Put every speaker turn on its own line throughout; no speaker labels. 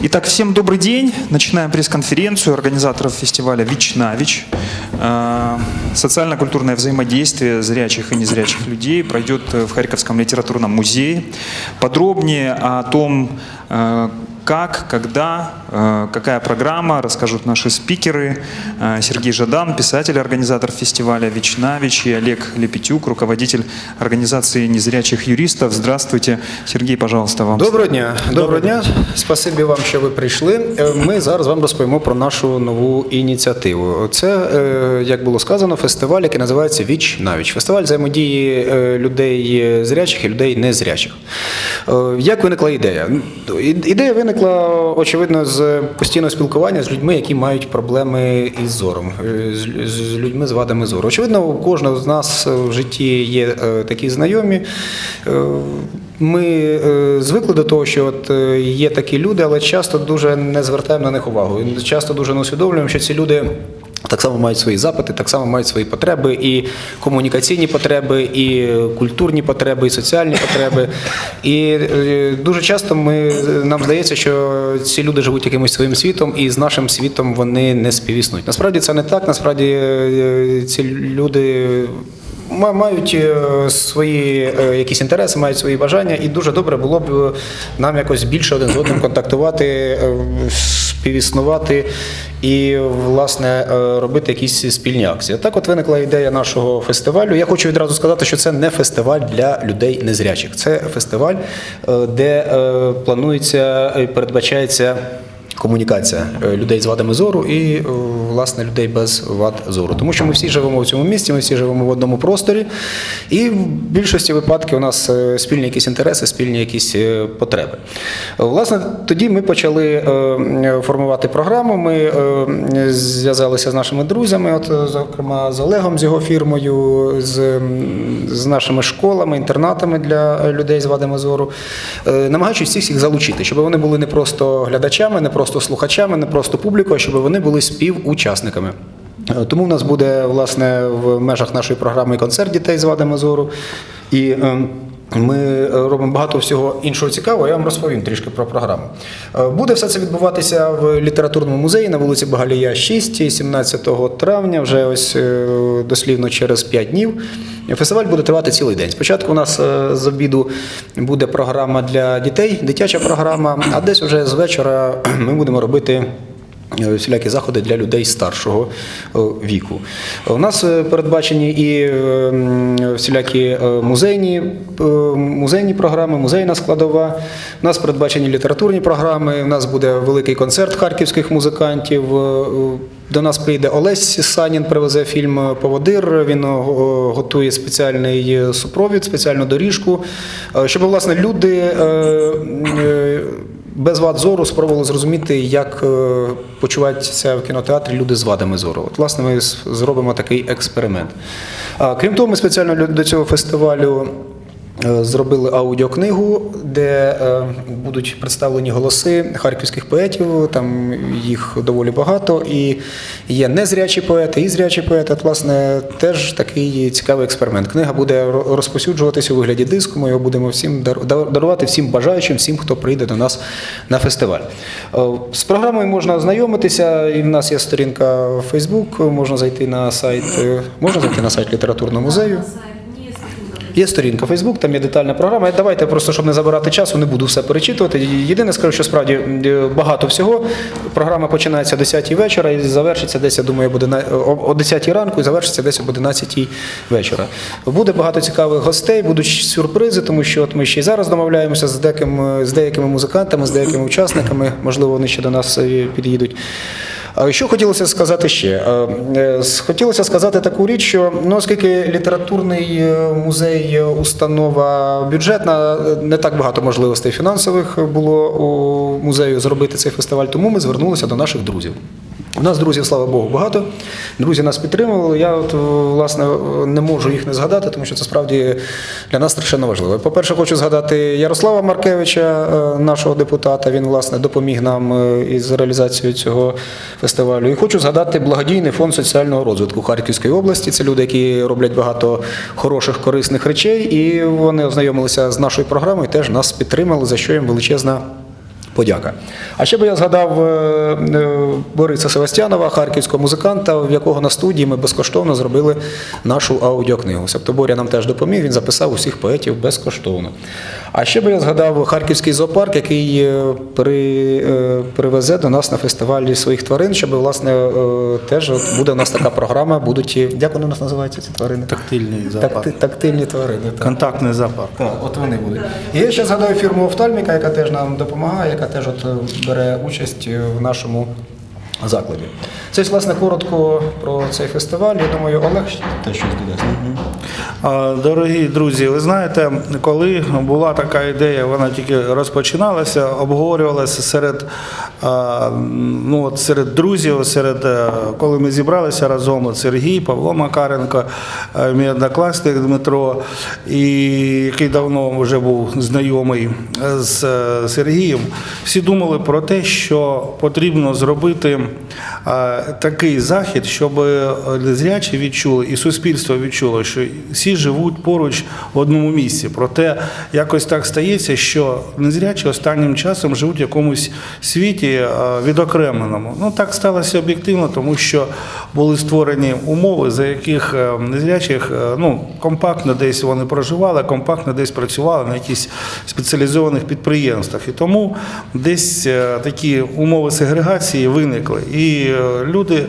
Итак, всем добрый день. Начинаем пресс-конференцию организаторов фестиваля «Вич на Вич». Э, Социально-культурное взаимодействие зрячих и незрячих людей пройдет в Харьковском литературном музее. Подробнее о том, э, как, когда, э, какая программа, расскажут наши спикеры. Э, Сергей Жадан, писатель, организатор фестиваля «Вич на Вич» и Олег Лепетюк, руководитель организации незрячих юристов. Здравствуйте. Сергей, пожалуйста, вам.
Доброго дня. Доброго дня. Спасибі вам, що ви прийшли. Е, Ми зараз вам розповімо про нашу нову ініціативу. Це, е, як було сказано, фестиваль, який називається Віч навіч. Фестиваль взаємодії е, людей зрячих і людей незрячих. Е, Як виникла ідея? І- Ідея виникла, очевидно, з постійного спілкування з людьми, які мають проблеми із зором, е, з- людьми з вадами зору. Очевидно, у кожного з нас в житті є е, такі знайомі. Е, Ми звикли до того, що от є такі люди, але часто дуже не звертаємо на них увагу. Часто дуже не усвідомлюємо, що ці люди. Так само мають свої запити, так само мають свої потреби, і комунікаційні потреби, і культурні потреби, і соціальні потреби. І е, дуже часто ми, нам здається, що ці люди живуть якимось своїм світом, і з нашим світом вони не співіснують. Насправді це не так. Насправді е, ці люди Мають е, свої якісь інтереси, мають свої бажання, і дуже добре було б нам якось більше один з одним контактувати, співіснувати і, власне, е, робити якісь спільні акції. Так, от виникла ідея нашого фестивалю. Я хочу відразу сказати, що це не фестиваль для людей незрячих. Це фестиваль, е, де е, планується і передбачається. Комунікація е, людей з вадами зору і е, власне людей без вад зору, тому що ми всі живемо в цьому місті, ми всі живемо в одному просторі, і в більшості випадків у нас е, спільні якісь інтереси, спільні якісь потреби. Власне, тоді ми почали формувати програму. Ми зв'язалися з нашими друзями, от зокрема з Олегом, з його фірмою, з, з нашими школами, інтернатами для людей з вадами зору, намагаючись всіх їх залучити, щоб вони були не просто глядачами, не просто слухачами, не просто публікою, а щоб вони були співучасниками. Е, Тому в нас буде власне в межах нашої програми концерт дітей з вадами зору. І ем, ми е, робимо багато всього іншого цікавого. Я вам розповім трішки про програму. Е, Буде все це відбуватися в літературному музеї на вулиці Багалія 6, 17 травня, вже ось е, дослівно через 5 днів. Фестиваль буде тривати цілий день. Спочатку у нас з обіду буде програма для дітей, дитяча програма, а десь вже з вечора ми будемо робити. Всілякі заходи для людей старшого е, віку. У нас е, передбачені і е, всілякі музейні, музейні програми, музейна складова. У нас передбачені літературні програми. У нас буде великий концерт харківських музикантів. До нас прийде Олесь Санін, привезе фільм Поводир. Він готує спеціальний супровід, спеціальну доріжку, щоб власне люди. Без вад зору спробували зрозуміти, як е, почуваються в кінотеатрі люди з вадами зору. От, власне, ми зробимо такий експеримент. Крім того, ми спеціально до цього фестивалю. Е, Зробили аудіокнигу, де е, будуть представлені голоси харківських поетів. Там їх доволі багато. І є незрячі поети, і зрячі поети. От, власне, теж такий цікавий експеримент. Книга буде ро- розповсюджуватися у вигляді диску. Ми його будемо всім дар- дар- дарувати всім бажаючим, всім, хто прийде до нас на фестиваль. Е, З програмою можна ознайомитися. І в нас є сторінка в Facebook, можна зайти на сайт, можна зайти на сайт літературного музею. Є сторінка Facebook, там є детальна програма. Давайте просто, щоб не забирати часу, не буду все перечитувати. Єдине скажу, що справді е, багато всього. Програма починається о 10 вечора і завершиться десь, я думаю, буде о о 10 ранку і завершиться десь об 11 вечора. Буде багато цікавих гостей, будуть сюрпризи, тому що от ми ще й зараз домовляємося з деякими, з деякими музикантами, з деякими учасниками. Можливо, вони ще до нас е, під'їдуть. Що хотілося сказати ще? Е, с- Хотілося сказати таку річ, що ну, оскільки літературний е, музей установа бюджетна, не так багато можливостей фінансових було у музею зробити цей фестиваль, тому ми звернулися до наших друзів. У нас друзів, слава Богу, багато. Друзі нас підтримували. Я от, власне не можу їх не згадати, тому що це справді для нас страшенно важливо. По-перше, хочу згадати Ярослава Маркевича, е, нашого депутата. Він власне допоміг нам е, із реалізацією цього фестивалю. І хочу згадати благодійний фонд соціального розвитку Харківської області. Це люди, які роблять багато хороших, корисних речей, і вони ознайомилися з нашою програмою, теж нас підтримали, за що їм величезна Подяка. А ще би я згадав е, е, Бориса Севастьянова, харківського музиканта, в якого на студії ми безкоштовно зробили нашу аудіокнигу. Себто Боря нам теж допоміг, він записав усіх поетів безкоштовно. А ще би я згадав Харківський зоопарк, який е, при, привезе до нас на фестивалі своїх тварин, щоб власне теж от буде у нас така програма. Будуть як вони у нас називаються ці тварини?
Тактильний зоопарк.
Такти- тактильні тварини. Так.
Контактний зоопарк.
Так, от вони будуть. І я ще згадаю фірму Офтальміка, яка теж нам допомагає, яка теж от е, бере участь е, в нашому закладі. Це, власне, коротко про цей фестиваль. Я думаю, Олег теж щось додасть.
Дорогі друзі, ви знаєте, коли була така ідея, вона тільки розпочиналася, обговорювалася серед, ну, от серед друзів, серед, е, коли ми зібралися разом, Сергій, Павло Макаренко, е, мій однокласник Дмитро, і який давно вже був знайомий з е, Сергієм, всі думали про те, що потрібно зробити такий захід, щоб незрячі відчули і суспільство відчуло, що всі живуть поруч в одному місці. Проте якось так стається, що незрячі останнім часом живуть в якомусь світі е, відокремленому. Ну так сталося об'єктивно, тому що були створені умови, за яких е, незрячих е, ну, компактно десь вони проживали, компактно десь працювали на якихось спеціалізованих підприємствах. І тому десь такі умови сегрегації виникли. І е, люди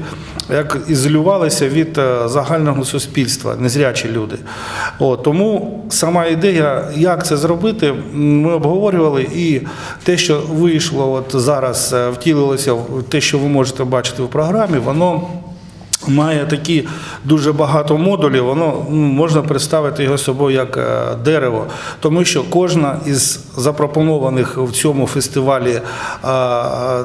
як ізолювалися від е, загального суспільства, незрячі люди. О, тому сама ідея, як це зробити, ми обговорювали, і те, що вийшло от зараз, е, втілилося те, що ви можете бачити в програмі, воно. Має такі дуже багато модулів, воно ну, можна представити його собою як е, дерево, тому що кожна із запропонованих в цьому фестивалі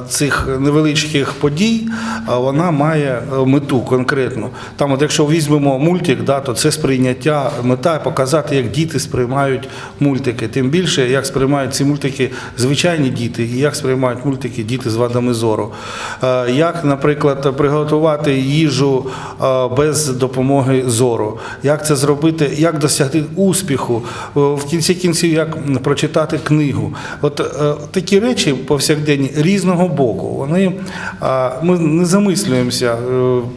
цих невеличких подій, вона має е, мету конкретну. Там, от якщо візьмемо мультик, да, то це сприйняття, мета показати, як діти сприймають мультики. Тим більше, як сприймають ці мультики звичайні діти, і як сприймають мультики діти з вадами зору. Е, Як, наприклад, приготувати їжу е, без допомоги зору, як це зробити, як досягти успіху, Е, в кінці кінців, як прочитати книгу. От е, такі речі повсякденні різного боку. Вони ми не замислюємося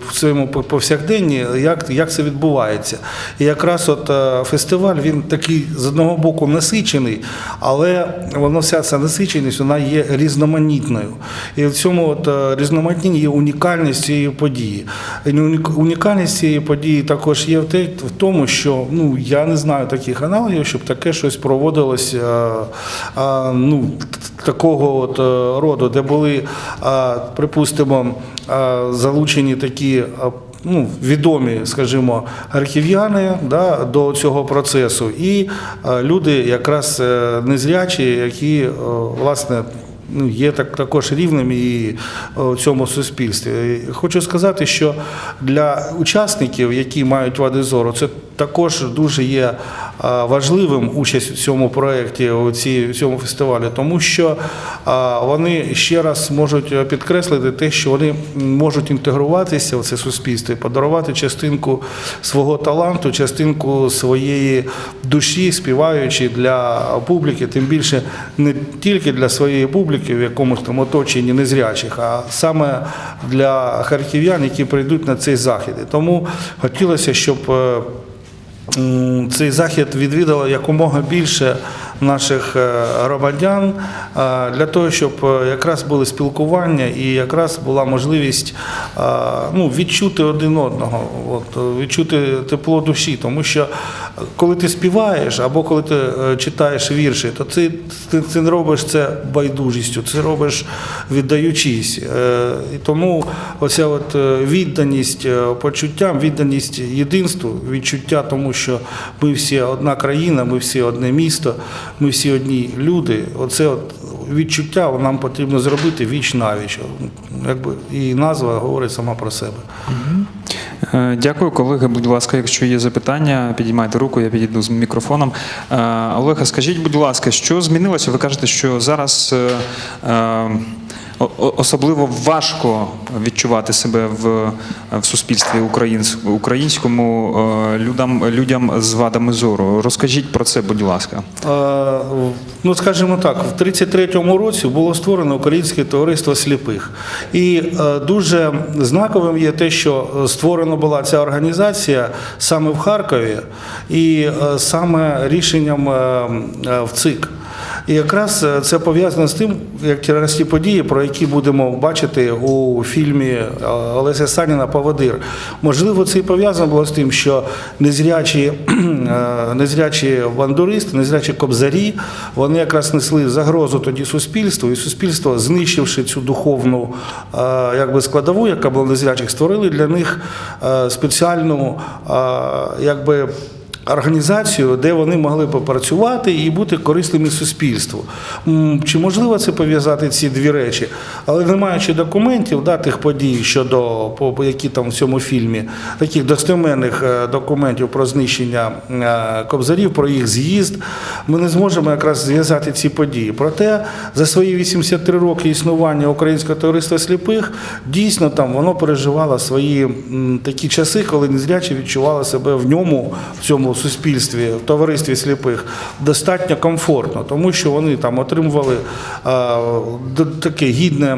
в своєму повсякденні, як, як це відбувається. І якраз от фестиваль він такий з одного боку насичений, але воно вся ця насиченість вона є різноманітною. І в цьому от е, різноманітні є унікальність цієї події. Унікальність цієї події також є в тому, що ну я не знаю таких аналогів, щоб таке щось проводилось е, ну, такого от е, роду, де були, припустимо, залучені такі. Ну, відомі, скажімо, архів'яни да, до цього процесу, і люди якраз е, незрячі, які власне є так, також рівним і е, в цьому суспільстві. Хочу сказати, що для учасників, які мають вади зору, це також дуже є е, важливим участь у цьому проєкті, у цьому фестивалі, тому що е, вони ще раз можуть підкреслити те, що вони можуть інтегруватися в це суспільство і подарувати частинку свого таланту, частинку своєї душі, співаючи для публіки, тим більше не тільки для своєї публіки в якомусь там оточенні незрячих, а саме для харків'ян, які прийдуть на цей захід. І тому хотілося, щоб е, цей захід відвідало якомога більше наших е, громадян е, для того, щоб е, якраз були спілкування і якраз була можливість ну, відчути один одного, от, відчути тепло душі. Тому що коли ти співаєш або коли ти читаєш вірші, то ти, ти, ти робиш це байдужістю, це робиш віддаючись. І тому оця от відданість почуттям, відданість єдинству, відчуття тому, що ми всі одна країна, ми всі одне місто, ми всі одні люди. Оце от відчуття нам потрібно зробити віч навіч. Якби і назва говорить сама про себе.
Е, Дякую, колеги. Будь ласка, якщо є запитання, підіймайте руку, я підійду з мікрофоном. Е, Олега, скажіть, будь ласка, що змінилося? Ви кажете, що зараз е, особливо важко відчувати себе в, в суспільстві українському е, людям, людям з вадами зору. Розкажіть про це, будь ласка.
Е, Ну, скажімо так, в 33-му році було створено Українське товариство сліпих. І е, дуже знаковим є те, що створена була ця організація саме в Харкові, і саме рішенням в ЦИК. І якраз е, це пов'язано з тим, як ті події, про які будемо бачити у фільмі е, Олеся Саніна Поводир. Можливо, це і пов'язано було з тим, що незрячі, е, незрячі бандуристи, незрячі кобзарі, вони якраз несли загрозу тоді суспільству, і суспільство, знищивши цю духовну якби, складову, яка була незрячих, створили для них спеціальну якби, організацію, де вони могли попрацювати і бути корисними суспільству. Чи можливо це пов'язати ці дві речі? Але не маючи документів, да, тих подій щодо які там в цьому фільмі, таких достеменних е, документів про знищення е, кобзарів, про їх з'їзд, ми не зможемо якраз зв'язати ці події. Проте за свої 83 роки існування Українського товариства сліпих дійсно там воно переживало свої такі часи, коли незрячі відчували себе в ньому, в цьому суспільстві, в товаристві сліпих, достатньо комфортно, тому що вони там отримували таке гідне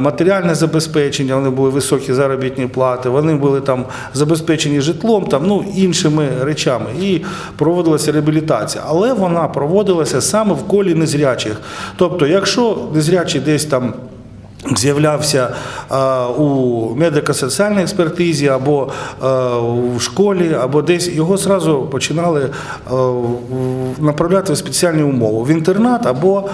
матеріальне забезпечення, вони були високі заробітні плати, вони були там забезпечені житлом, там ну іншими речами. І проводилася реабілітація. Але вона проводилася саме в колі незрячих. Тобто, якщо незрячий десь там. З'являвся е, у медико-соціальній експертизі або е, в школі, або десь його зразу починали е, направляти в спеціальні умови в інтернат, або,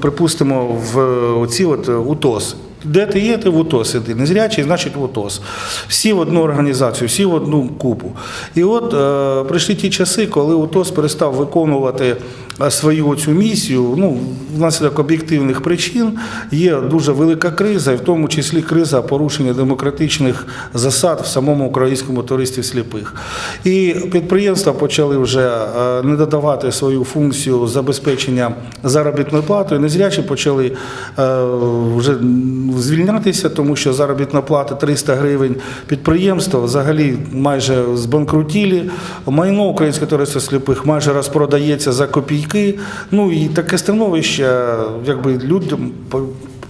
припустимо, в ці от УТОС. Де ти є, ти в УТОС іди. Незрячий, значить в УТОС. Всі в одну організацію, всі в одну купу. І от е, прийшли ті часи, коли УТОС перестав виконувати е, свою цю місію. Ну, внаслідок об'єктивних причин є дуже велика криза, і в тому числі криза порушення демократичних засад в самому українському товаристві сліпих. І підприємства почали вже е, не додавати свою функцію забезпечення заробітною платою. Незрячі почали е, вже звільнятися, тому що заробітна плата 300 гривень. Підприємства взагалі майже збанкрутілі. Майно Українського товариства сліпих майже розпродається за копійки. Ну і таке становище, якби людям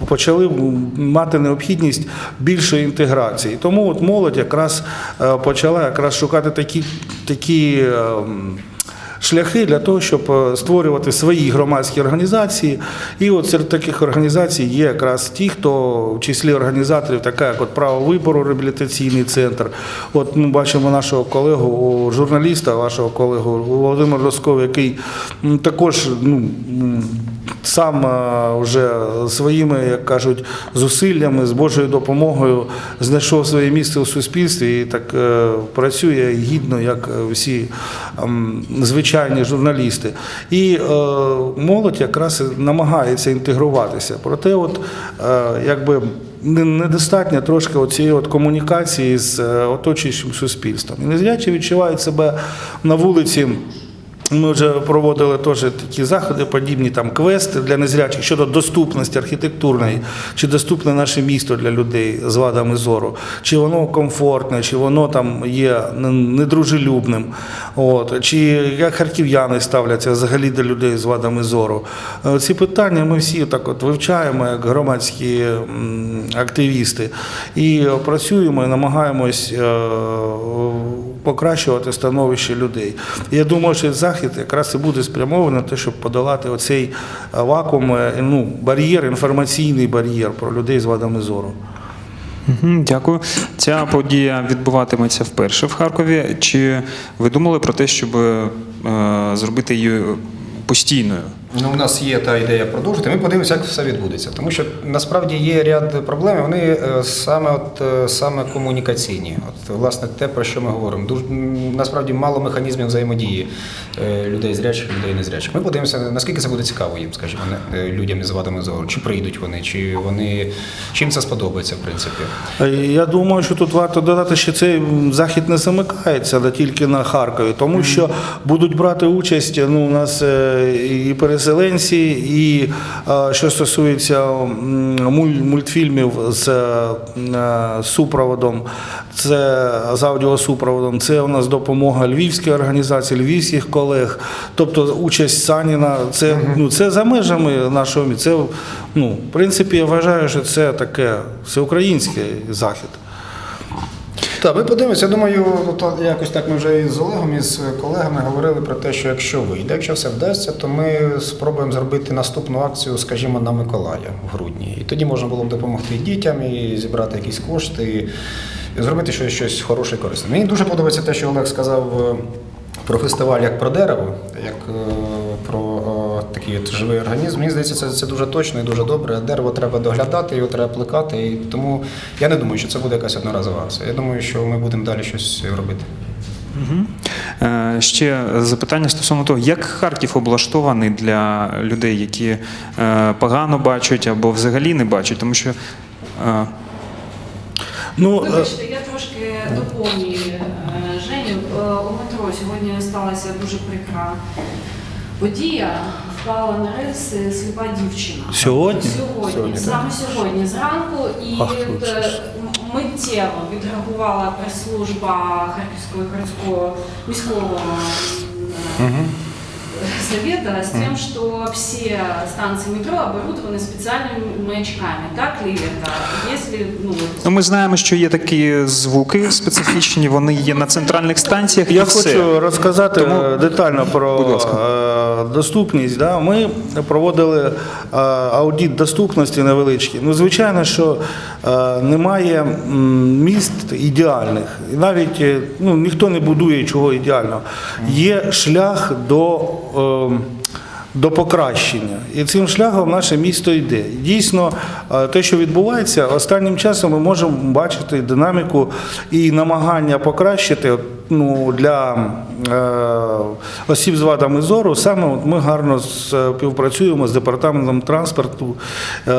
почали мати необхідність більшої інтеграції. Тому от молодь якраз е, почала якраз шукати такі, такі ем, шляхи для того, щоб е, створювати свої громадські організації. І от серед таких організацій є якраз ті, хто в числі організаторів, така як от право вибору, реабілітаційний центр. От ми бачимо нашого колегу, журналіста, вашого колегу Володимира Роскова, який також ну, сам е, вже своїми, як кажуть, зусиллями, з Божою допомогою знайшов своє місце у суспільстві і так е, працює гідно, як е, всі ем, звичайні журналісти. І е, молодь якраз намагається інтегруватися. Проте, от е, якби. не- Недостатньо трошки цієї от комунікації з е, оточуючим суспільством. І незрячі відчувають себе на вулиці ми вже проводили теж такі заходи, подібні там квести для незрячих щодо доступності архітектурної, чи доступне наше місто для людей з вадами зору, чи воно комфортне, чи воно там є недружелюбним. От, чи як харків'яни ставляться взагалі до людей з вадами зору. Е, Ці питання ми всі так от вивчаємо як громадські активісти і працюємо і намагаємось е, покращувати становище людей. Я думаю, що захід якраз і буде спрямований на те, щоб подолати оцей е, вакуум, е, ну, бар'єр, інформаційний бар'єр про людей з вадами зору.
Дякую. Ця подія відбуватиметься вперше в Харкові. Чи ви думали про те, щоб е, зробити її постійною?
Ну, у нас є та ідея продовжити. Ми подивимося, як все відбудеться. Тому що насправді є ряд проблем. Вони е, саме от е, саме комунікаційні. От власне те, про що ми говоримо. Дуже насправді мало механізмів взаємодії е, людей зрячих, людей незрячих. Ми подивимося, наскільки це буде цікаво їм, скажімо, людям із вадами зору. Чи прийдуть вони, чи вони чим це сподобається, в принципі.
Я думаю, що тут варто додати, що цей захід не замикається не тільки на Харкові, тому що будуть брати участь ну, у нас і переселенці, переселенці, і е, що стосується мультфільмів з е, супроводом, це з аудіосупроводом, це у нас допомога львівської організації, львівських колег. Тобто участь Саніна, це, ну, це за межами нашого мі- Це, ну, в принципі, я вважаю, що це таке всеукраїнський захід.
Так, ми подивимося. Я думаю, то якось так ми вже і з Олегом, і з колегами говорили про те, що якщо вийде, якщо все вдасться, то ми спробуємо зробити наступну акцію, скажімо, на Миколая в грудні. І тоді можна було б допомогти дітям і зібрати якісь кошти, і зробити щось, щось хороше і корисне. Мені дуже подобається те, що Олег сказав е, про фестиваль як про дерево, як е, про е, такий от живий організм. Мені здається, це, це дуже точно і дуже добре. Дерево треба доглядати, його треба плекати. І тому я не думаю, що це буде якась одноразова акція. Я думаю, що ми будемо далі щось робити.
Е, Ще запитання стосовно того, як Харків облаштований для людей, які е, погано бачать або взагалі не бачать, тому що е,
Ну, е,
Вибачте, я трошки доповнюю е, Женю. Е, У метро сьогодні сталася дуже прикра подія Впала на рельси сліпа дівчина.
Сьогодні?
Сьогодні,
Сьогодні, так.
саме сьогодні зранку. І
Ах,
от,
тут
е,
щось.
м- миттєво відреагувала прес-служба Харківського городського міського м, е, совета с тем, что все станции метро оборудованы специальными маячками. Так ли это? Если, ну, вот,
ну, ми знаємо, що є такі звуки специфічні, вони є на центральних станціях.
Я
і все.
хочу розказати
Тому-
е, детально про
Будь ласка.
е, доступність. Да? Ми проводили е, аудит доступності невеличкий. Ну, звичайно, що е, немає міст ідеальних. І навіть е, ну, ніхто не будує чого ідеального. Є шлях до. Е, до покращення. І цим шляхом наше місто йде. Дійсно, е, те, що відбувається, останнім часом ми можемо бачити динаміку і намагання покращити ну, для е, осіб з вадами зору. Саме от ми гарно співпрацюємо з департаментом транспорту е,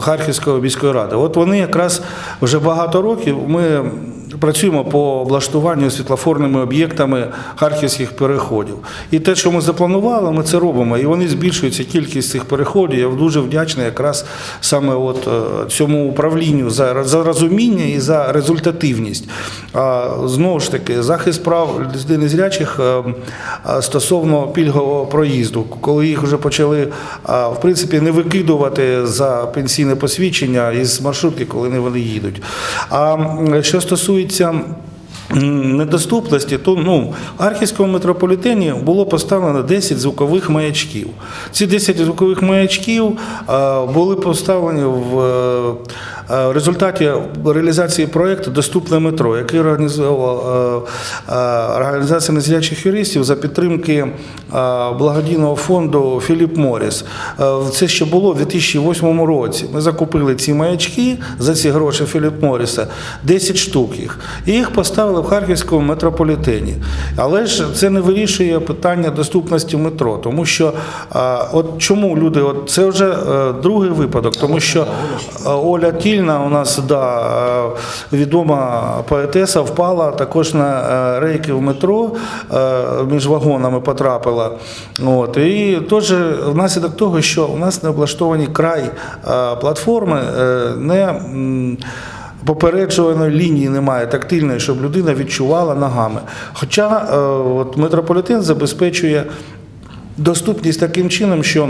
Харківської міської ради. От вони якраз вже багато років ми працюємо по облаштуванню світлофорними об'єктами харківських переходів. І те, що ми запланували, ми це робимо. І вони збільшуються кількість цих переходів. Я дуже вдячний якраз саме от е, цьому управлінню за, за розуміння і за результативність. А знову ж таки, захист прав людей незрячих е, стосовно пільгового проїзду, коли їх вже почали в принципі не викидувати за пенсійне посвідчення із маршрутки, коли вони їдуть. А що стосується м, недоступності, то ну, в Харківському метрополітені було поставлено 10 звукових маячків. Ці 10 звукових маячків були поставлені в е, е, результаті реалізації проєкту Доступне метро, який організувала е, організація незрячих юристів за підтримки благодійного фонду Філіп Моріс. Це ще було в 2008 році. Ми закупили ці маячки за ці гроші Філіп Моріса, 10 штук їх, і їх поставили в Харківському метрополітені. Але ж це не вирішує питання доступності метро, тому що от чому люди, от це вже е, другий випадок, тому що е, Оля Тільна у нас да, е, відома поетеса впала також на рейки в метро, між вагонами потрапила. От. І теж внаслідок того, що у нас не облаштовані край платформи, не. Попереджуваної лінії немає тактильної, щоб людина відчувала ногами. Хоча е, от, метрополітен забезпечує доступність таким чином, що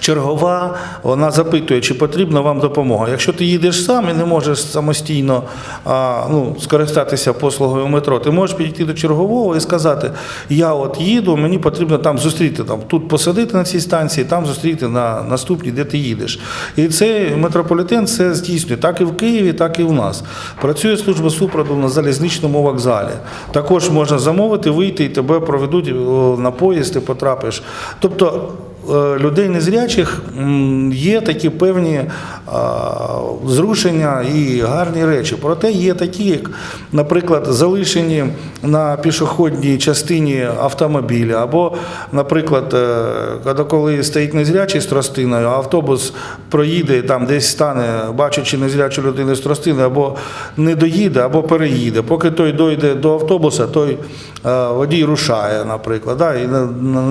Чергова вона запитує, чи потрібна вам допомога. Якщо ти їдеш сам і не можеш самостійно а, ну, скористатися послугою метро, ти можеш підійти до чергового і сказати: Я от їду, мені потрібно там зустріти там, тут посадити на цій станції, там зустріти на наступній, де ти їдеш. І цей метрополітен це здійснює так і в Києві, так і в нас. Працює служба супроводу на залізничному вокзалі. Також можна замовити, вийти і тебе проведуть на поїзд, ти потрапиш. Тобто е, людей незрячих є такі певні зрушення і гарні речі. Проте є такі, як, наприклад, залишені на пішохідній частині автомобіля, або, наприклад, е, коли- стоїть незрячий з тростиною, автобус проїде там, десь стане, бачачи незрячу людину з тростиною, або не доїде, або переїде. Поки той дойде до автобуса, той е, водій рушає, наприклад. Да, і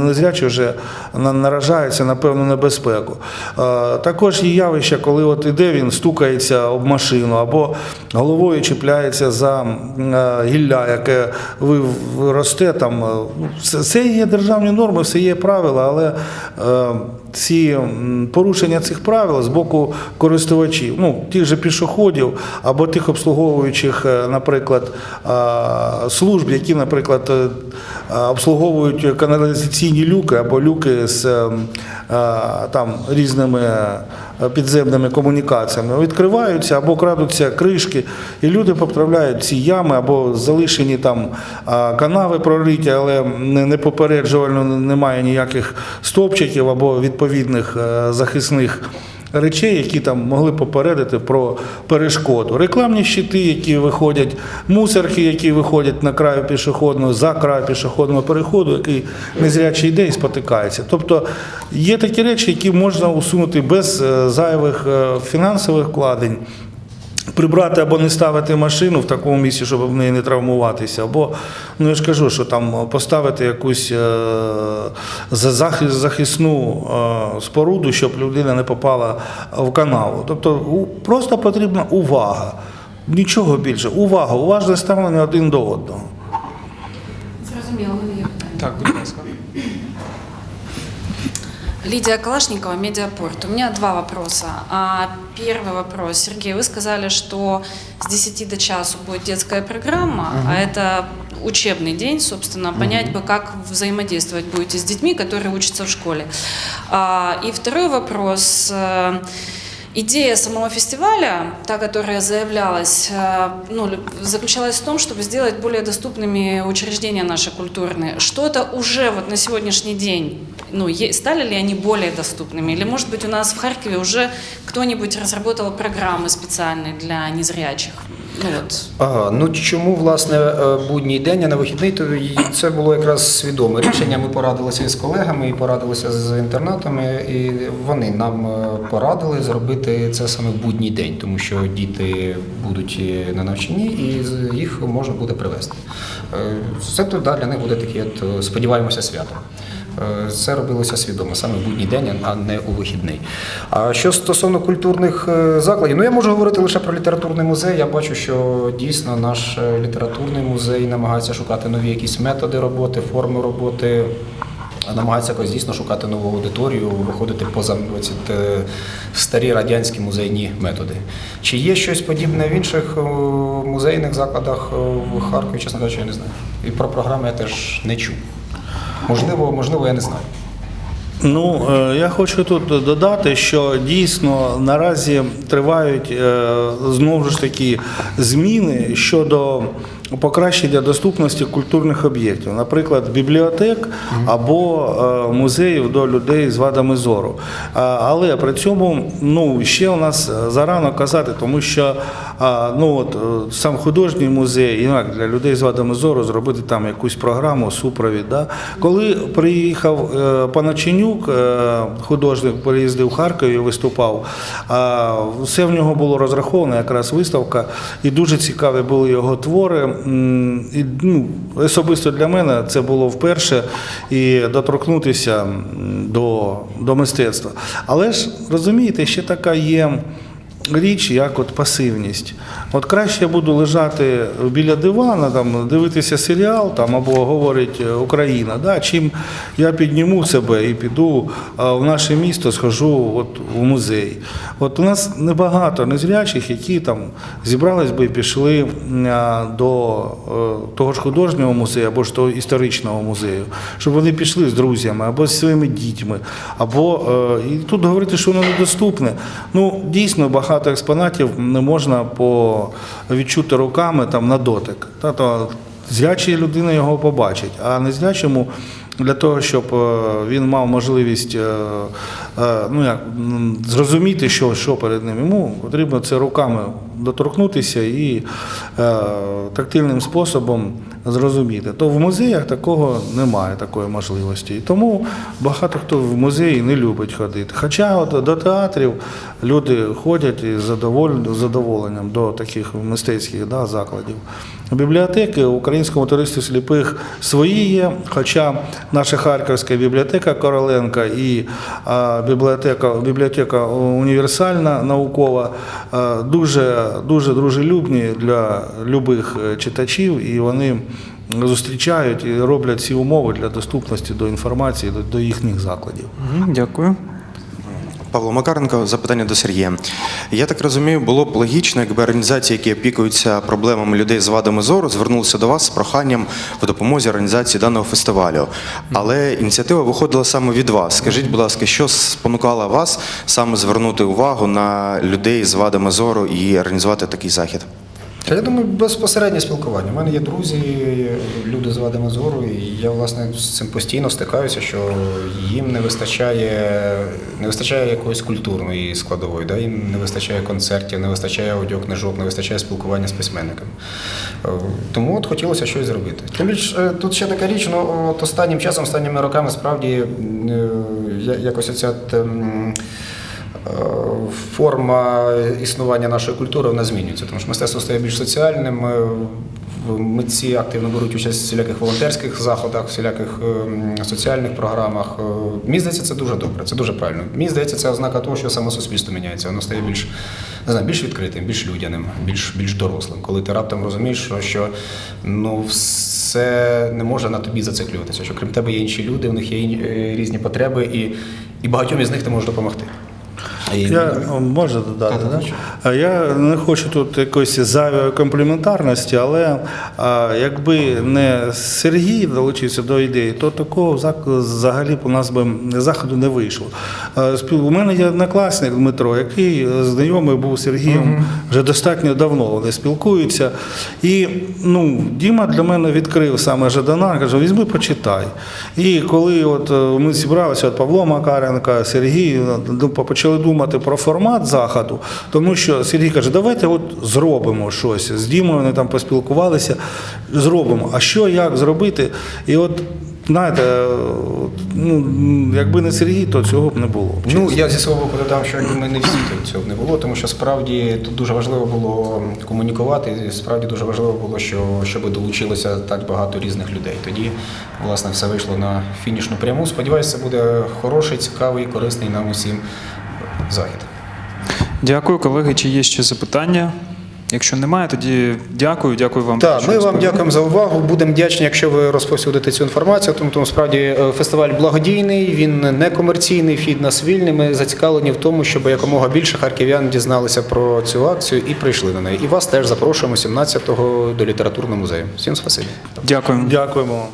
незрячий вже наражає наражається на певну небезпеку. Е, Також є явище, коли от іде він, стукається об машину або головою чіпляється за е, гілля, яке росте там. е, ну, Це, є державні норми, все є правила, але ці порушення цих правил з боку користувачів, ну тих же пішоходів або тих обслуговуючих, е, наприклад, служб, які, наприклад, е, обслуговують каналізаційні люки або люки з там різними підземними комунікаціями, відкриваються або крадуться кришки, і люди потрапляють в ці ями або залишені там канави прориті, але не не попереджувально немає ніяких стопчиків або відповідних е, захисних речей, які там могли попередити про перешкоду. Рекламні щити, які виходять, мусорки, які виходять на краю пішохідного, за край пішохідного переходу, який незрячий йде і спотикається. Тобто є такі речі, які можна усунути без е, зайвих е, фінансових вкладень. Прибрати або не ставити машину в такому місці, щоб в неї не травмуватися, або ну я ж кажу, що там поставити якусь е, за- захис- захисну е, споруду, щоб людина не попала в канаву. Тобто у- просто потрібна увага. Нічого більше. Увага, уважне ставлення один до одного.
Зрозуміло, є питання.
Так, будь ласка.
Лидия Калашникова, Медиапорт. У меня два вопроса. А, Первый вопрос. Сергей, вы сказали, что с 10 до часу будет детская программа, а это учебный день, собственно, понять бы, как взаимодействовать будете с детьми, которые учатся в школе. А, И второй вопрос. Э, Идея самого фестиваля, та, которая заявлялась, э, ну, лю- заключалась в том, чтобы сделать более доступными учреждения наши культурные. Что это уже вот на сегодняшний день, ну, стали ли они более доступными? Или, может быть, у нас в Харькове уже кто-нибудь разработал программы специальные для незрячих? Ну, вот.
Ага, ну чому власне е, будній день, а не вихідний, то це було якраз свідоме рішення. Ми порадилися із колегами і порадилися з інтернатами, і вони нам е, порадили зробити це саме в будній день, тому що діти будуть е, на навчанні і їх можна буде привезти. Це то да, для них буде таке, от, сподіваємося, свято. Е, Це робилося свідомо, саме в будній день, а не у вихідний. А що стосовно культурних е, закладів, ну я можу говорити лише про літературний музей. Я бачу, що дійсно наш е, літературний музей намагається шукати нові якісь методи роботи, форми роботи. Намагається якось дійсно шукати нову аудиторію, виходити поза ці старі радянські музейні методи. Чи є щось подібне в інших музейних закладах в Харкові, чесно кажучи, я не знаю. І про програми я теж не чув. Можливо, можливо, я не знаю.
Ну, е, я хочу тут додати, що дійсно наразі тривають е, знову ж таки зміни щодо покращення доступності культурних об'єктів, наприклад, бібліотек або е, музеїв до людей з вадами зору. Але при цьому ну, ще у нас зарано казати, тому що ну, от, е, сам художній музей, і як для людей з вадами зору зробити там якусь програму, супровід. Да? Коли приїхав е, Паначенюк, е, художник, приїздив в Харкові і виступав, все в нього було розраховано, якраз виставка, і дуже цікаві були його твори. І, ну, особисто для мене це було вперше і доторкнутися до, до мистецтва. Але ж розумієте, ще така є річ, як от пасивність. От краще я буду лежати біля дивана, там, дивитися серіал там, або говорить е, Україна, да, чим я підніму себе і піду в наше місто, схожу от, в музей. От у нас небагато незрячих, які там зібрались би і пішли до е, того ж художнього музею або ж того історичного музею, щоб вони пішли з друзями або зі своїми дітьми, або е, і тут говорити, що воно недоступне. Ну дійсно багато експонатів не можна по відчути руками там на дотик. Та то людина його побачить, а незрячому для того, щоб е, він мав можливість е, е, ну, як, зрозуміти, що, що перед ним. Йому потрібно це руками доторкнутися і тактильним способом зрозуміти. То в музеях такого немає, такої можливості. І тому багато хто в музеї не любить ходити. Хоча от до театрів люди ходять із задоволенням до таких мистецьких да, закладів. Бібліотеки Українському товаристві сліпих свої є, хоча наша Харківська бібліотека Короленка і бібліотека, бібліотека універсальна наукова дуже, дуже дружелюбні для любих е, читачів, і вони зустрічають і роблять всі умови для доступності до інформації до їхніх закладів.
Дякую.
Павло Макаренко, запитання до Сергія. Я так розумію, було б логічно, якби організації, які опікуються проблемами людей з вадами зору, звернулися до вас з проханням в допомозі організації даного фестивалю. Але ініціатива виходила саме від вас. Скажіть, будь ласка, що спонукало вас саме звернути увагу на людей з вадами зору і організувати такий захід?
Та я думаю, безпосереднє спілкування. У мене є друзі, люди з вадами зору, і я власне з цим постійно стикаюся, що їм не вистачає, не вистачає якоїсь культурної складової, да? їм не вистачає концертів, не вистачає аудіокнижок, не вистачає спілкування з письменниками. Е, Тому от хотілося щось зробити. Тим більше тут ще така річ, ну от останнім часом, останніми роками справді е, якось оця. Форма існування нашої культури вона змінюється, тому що мистецтво стає більш соціальним. Митці активно беруть участь в всіляких волонтерських заходах, всіляких ем, соціальних програмах. Е, Мені здається, це дуже добре, це дуже правильно. Мені здається, це ознака того, що саме суспільство міняється. Воно стає більш не знаю, більш відкритим, більш людяним, більш, більш дорослим. Коли ти раптом розумієш, що, що ну, все не може на тобі зациклюватися, що крім тебе є інші люди, у них є е, різні потреби, і, і багатьом із них ти можеш допомогти. І-
Я можу додати, да? Я не хочу тут якоїсь зайвої компліментарності, але якби не Сергій долучився до ідеї, то такого взагалі б у нас би заходу не вийшло. Спіл- У мене є однокласник Дмитро, який е, знайомий був з Сергієм вже достатньо давно. Вони спілкуються. І ну, Діма для мене відкрив саме Жадана, каже, візьми, почитай. І коли от е, ми зібралися, от Павло Макаренко, Сергій, ну, почали думати про формат заходу, тому що Сергій каже, давайте от зробимо щось. З Дімою вони там поспілкувалися, зробимо. А що, як зробити? І от, знаєте, е, ну, якби не Сергій, то цього б не було.
Ну, я зі свого боку додам, що якби ми не всі то цього б не було, тому що справді тут дуже важливо було комунікувати, і справді дуже важливо було, що, щоб долучилося так багато різних людей. Тоді, власне, все вийшло на фінішну пряму. Сподіваюся, це буде хороший, цікавий, корисний нам усім захід.
Дякую, колеги. Чи є ще запитання? Якщо немає, тоді дякую. Дякую вам.
Так, ми вам дякуємо за увагу. Будемо вдячні, якщо ви розповсюдите цю інформацію. Тому, тому справді е, фестиваль благодійний, він не комерційний, вхід нас вільний. Ми зацікавлені в тому, щоб якомога більше харків'ян дізналися про цю акцію і прийшли на неї. І вас теж запрошуємо 17-го до літературного музею. Всім спасибі.
Дякую.
Дякуємо. вам.